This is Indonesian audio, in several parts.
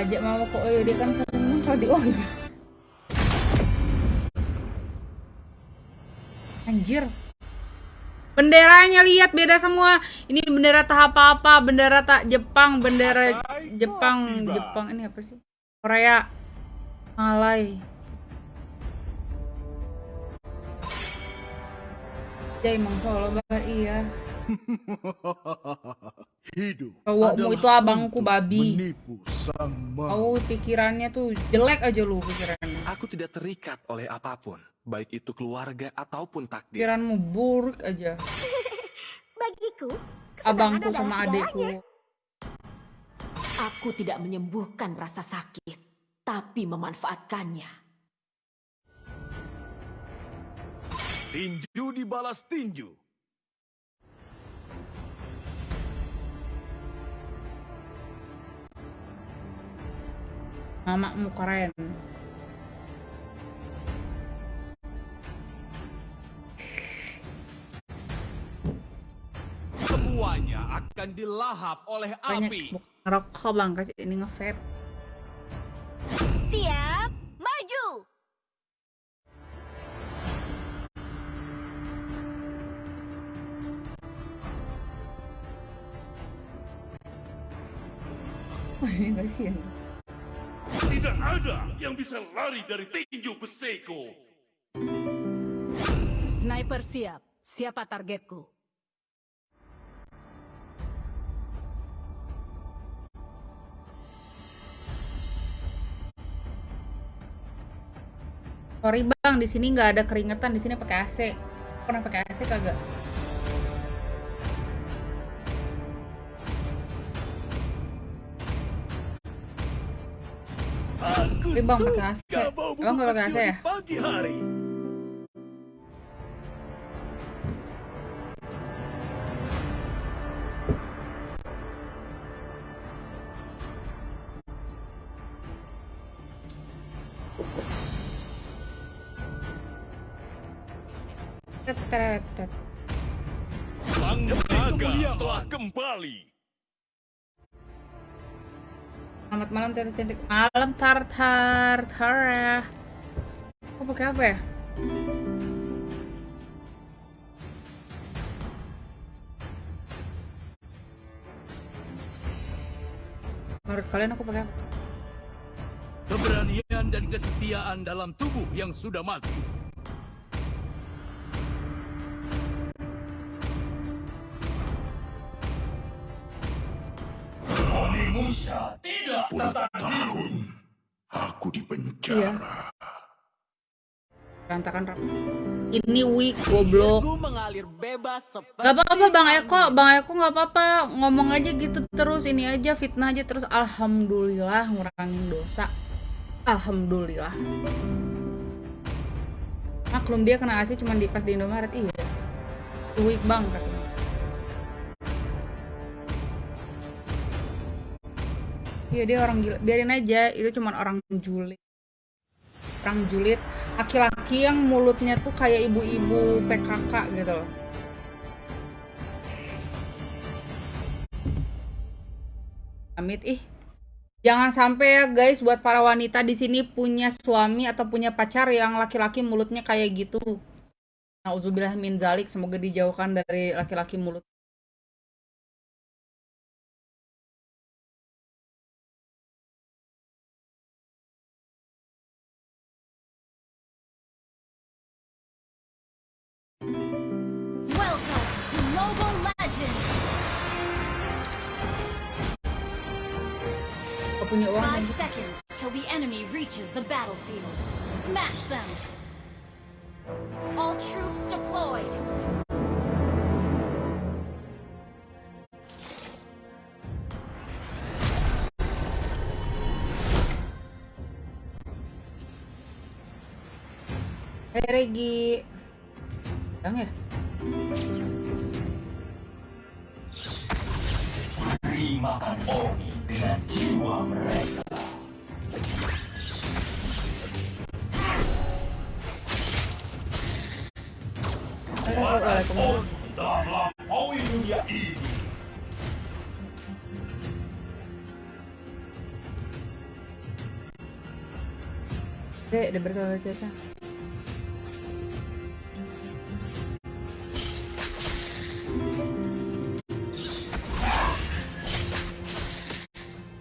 ajak mama kok dia kan seneng kalau di oh anjir. Benderanya lihat beda semua. Ini bendera tak apa-apa bendera tak Jepang bendera Jepang Jepang ini apa sih? Korea Malay Jai emang Solo banget iya. Hidup Cowokmu itu abangku babi. menipu sang Oh pikirannya tuh jelek aja lu pikirannya. Aku tidak terikat oleh apa pun, baik itu keluarga ataupun takdir. Pikiranmu buruk aja. Bagiku, Abangku sama adekku. Aku tidak menyembuhkan rasa sakit, tapi memanfaatkannya. Tinju dibalas tinju. Mamamu keren Semuanya akan dilahap oleh Banyak api. ngerokok bang kasih ini nge-vape Siap, maju. Tidak ada yang bisa lari dari tinju besiku. Sniper siap. Siapa targetku? Sorry bang, di sini nggak ada keringetan, di sini pakai AC. Pernah pakai AC kagak? Aku Eh, Bang, pakai AC. Abang nggak pakai AC ya? di Pagi hari. Sang naga telah kembali. Selamat malam Tete cantik. Malam tartar Tara. Kok pakai apa ya? Menurut kalian aku pakai apa? Keberanian dan kesetiaan dalam tubuh yang sudah mati. Sepuluh tahun aku di penjara. Rap. Ini weak goblok. Ku mengalir bebas seperti Gak apa-apa Bang Eko, Bang Eko gak apa-apa. Ngomong aja gitu terus, ini aja fitnah aja terus. Alhamdulillah ngurangin dosa. Alhamdulillah. Maklum dia kena AC cuma di pas di Indomaret, iya. Weak bang katanya Iya dia orang gila, biarin aja itu cuma orang julid Orang julid, laki-laki yang mulutnya tuh kayak ibu-ibu PKK gitu loh Amit ih. Jangan sampai ya guys buat para wanita di sini punya suami atau punya pacar yang laki-laki mulutnya kayak gitu. Nauzubillah min zalik, semoga dijauhkan dari laki-laki mulut. Legends. Kalau punya Five seconds till the enemy reaches the battlefield. Smash them. All troops deployed. Hai Regi. Yang ya? diberi makan Oni dengan jiwa mereka. Waras Oni telah melampaui dunia ini. Eh, udah berkali-kali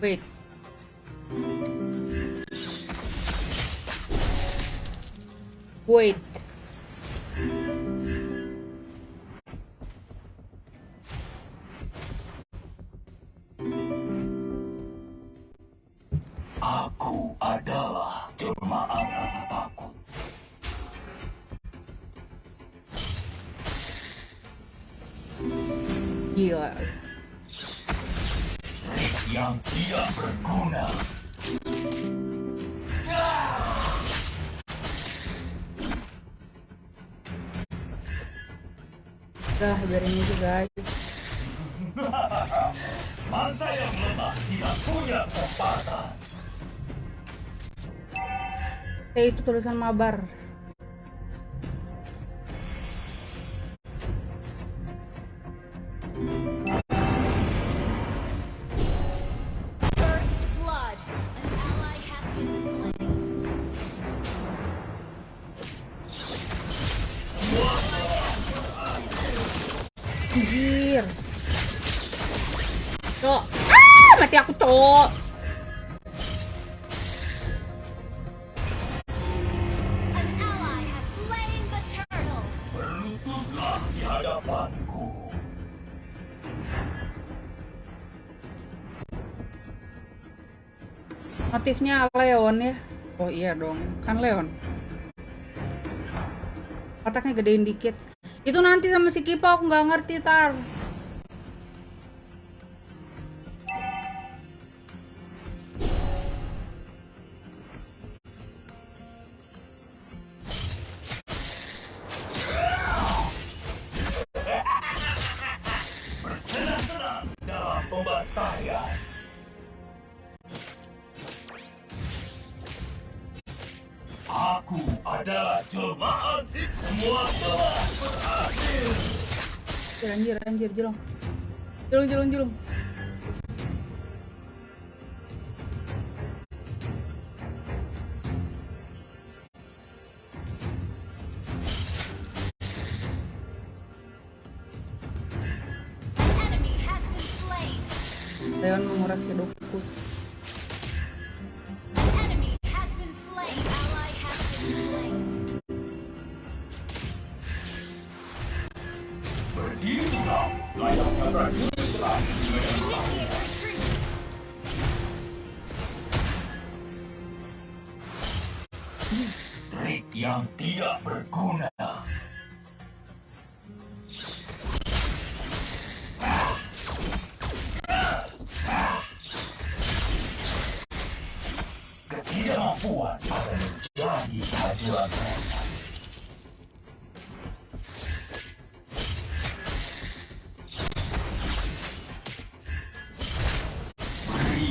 Wait. Wait. Udah, biarin aja guys. Masa yang lemah tidak punya kesempatan. Eh, itu tulisan mabar. Mati aku, Cok. Motifnya Leon ya. Oh iya dong, kan Leon. Otaknya gedein dikit. Itu nanti sama si Kipo aku nggak ngerti tar. Anjir, anjir, jelong. Jelong, jelong, jelong. Leon menguras hidupku.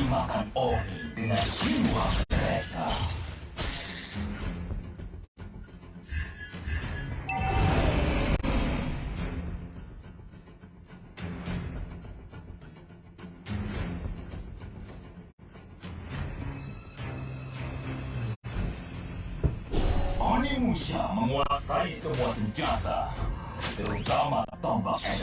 Makan Oni dengan jiwa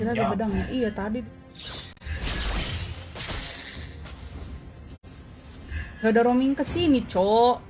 Kita di bedang. Ya? Iya tadi. Gak ada roaming ke sini, Cok.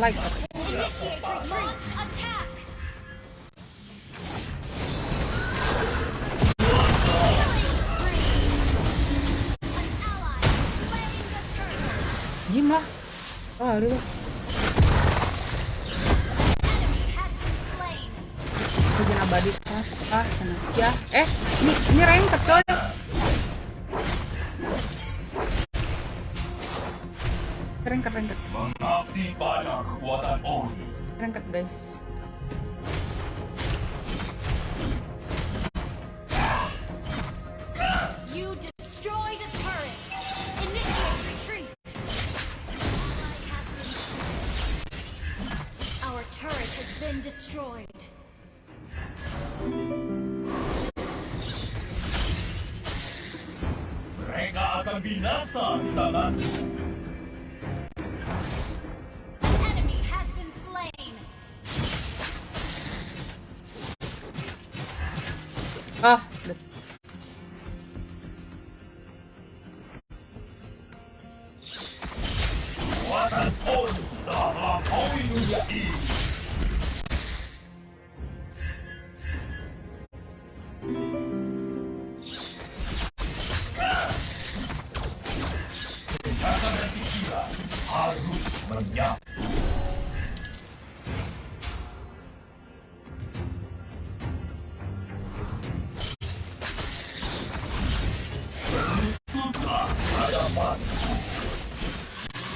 the turret. Jim lah. Slain. Bikin abadi. Ah, ah. Ya. Eh, ini, ini ranked, coy. Ranked, ranked. mengabdi pada kekuatan Oni. Ranked, guys. You destroyed a turret. Initiate retreat. Our turret has been destroyed. Mereka akan binasa di tanganku. Ah,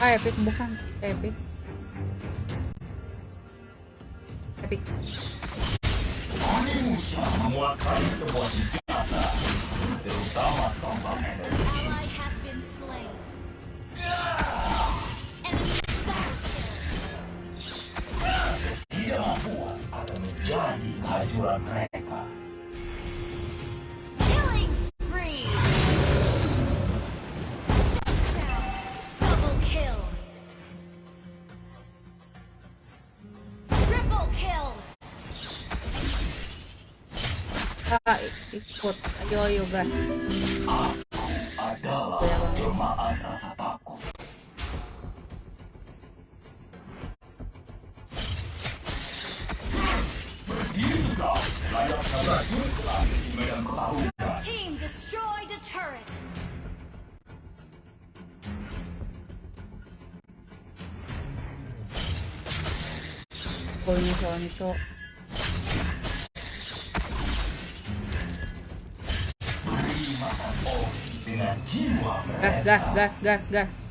Ah, epic bukan. Epic. Epic. Menguasai senjata, terutama tombak akan menjadi mereka. Ikut. Ayo, ayo, guys. aku adalah jelmaan rasa takut. Berdirilah layaknya prajurit lagi di medan pertarungan. Team destroyed a turret. Golnya soalnya, cok. Gas, gas, gas, gas, gas.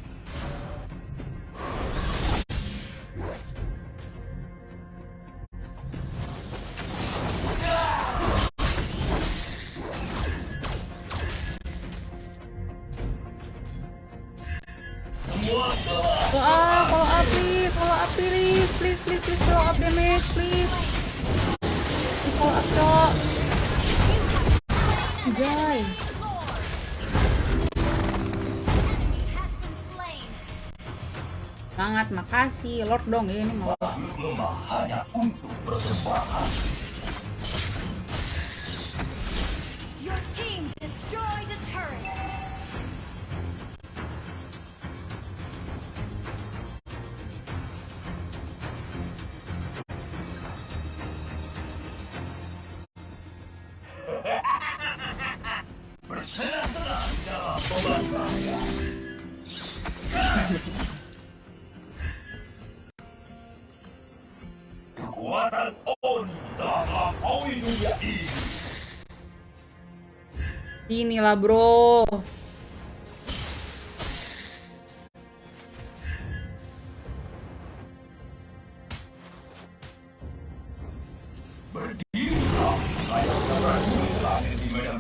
Lord dong ini mau. lemah hanya untuk persembahan. Inilah bro.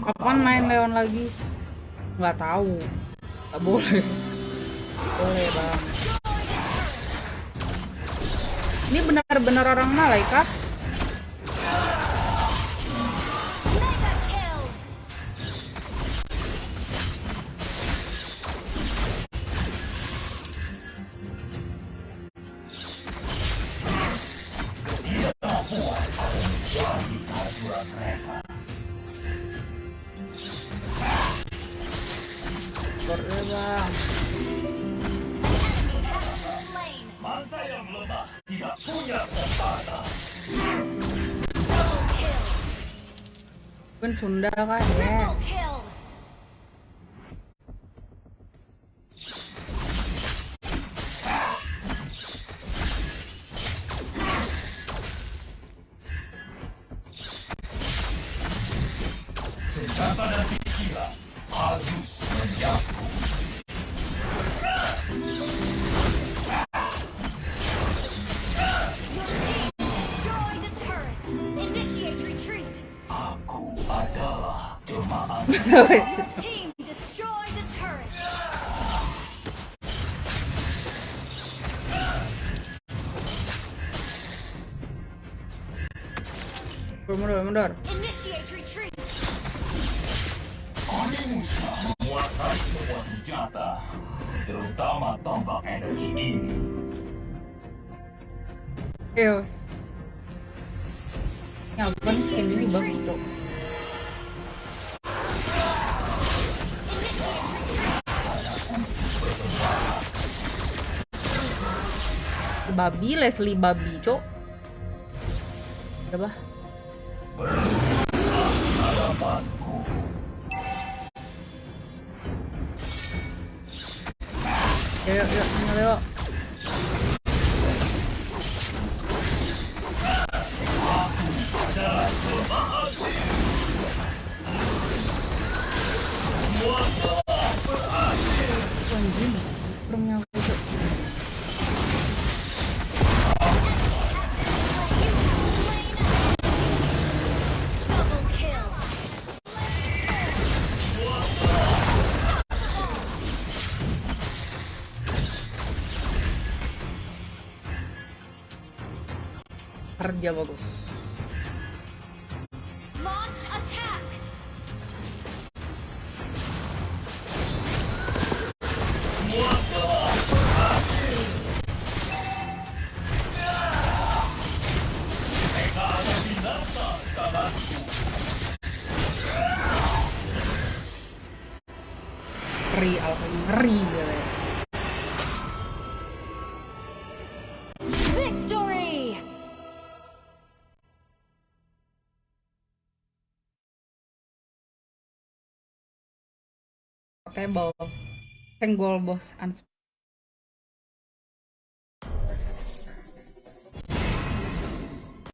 Kapan main Leon lagi? Nggak tahu. Nggak boleh. Boleh bang. Ini benar-benar orang malaikat? Kan Sunda kan ya. Triple kill. Senjata dan pikiran harus team destroyed a turret. Mundur, mundur. Initiate retreat. Onimusha menguasai semua senjata, terutama tombak energi ini. Eos. Ya ampun, skin ini bagus Babi, Leslie babi, cok. Berapa? Yuk, yuk, yuk, yuk. dialogów. Ri, ri. Table. Senggol bos.